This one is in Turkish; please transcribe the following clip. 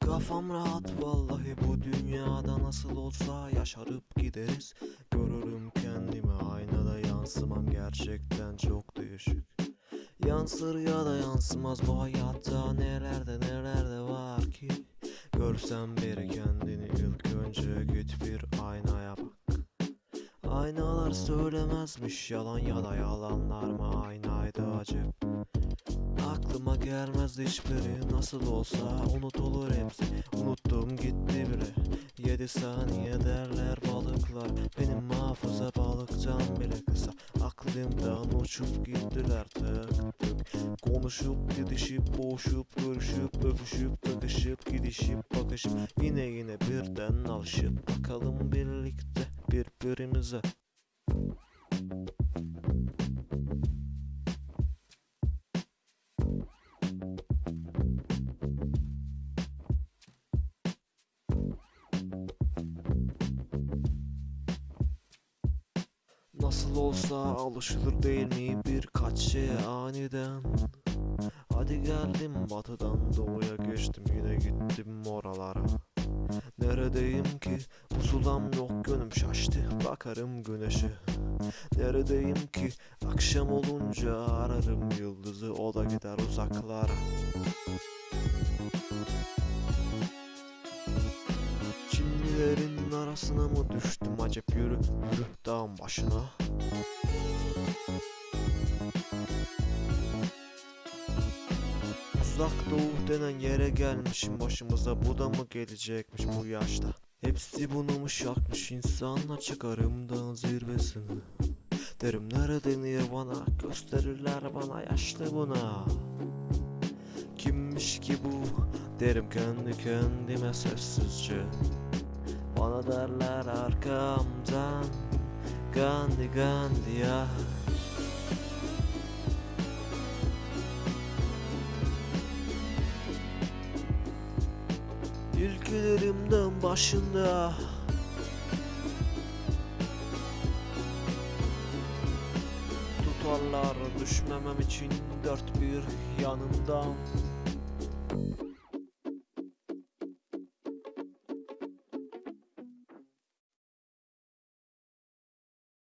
Kafam rahat vallahi bu dünyada nasıl olsa yaşarıp gideriz. Görürüm kendimi aynada yansımam gerçekten çok değişik. Yansır ya da yansımaz bu hayatta nelerde nelerde var ki? Görsen biri kendini ilk önce git bir aynaya bak Aynalar söylemezmiş yalan ya da yalanlar mı? Aynaydı acep Aklıma gelmez hiçbiri nasıl olsa unutulur hepsi. Unuttum gitti bile. Yedi saniye derler balıklar. Benim hafıza balıktan bile kısa. Aklımdan uçup gittiler tık tık. Konuşup didişip boğuşup görüşüp öpüşüp takışıp gidişip bakışıp. Yine yine birden alışıp. Bakalım birlikte birbirimize Nasıl olsa alışılır değil mi birkaç şeye aniden? Hadi geldim batıdan doğuya geçtim yine gittim oralara Neredeyim ki? Pusulam yok gönlüm şaştı. Bakarım güneşe. Neredeyim ki? Akşam olunca ararım yıldızı. O da gider uzaklara. Çimlilerin arasına mı düştüm acep yürü yürü dağın başına Uzak doğu denen yere gelmişim. Başımıza bu da mı gelecekmiş bu yaşta? Hepsi bunu mu şakmış insanla çıkarım dağın zirvesine. Derim nerede nirvana gösterirler bana yaşlı buna. Kimmiş ki bu? Derim kendi kendime sessizce. Bana derler arkamdan. Gandhi Gandhi ya İlkelerimden başında. Tutarlar düşmemem için dört bir yanımdan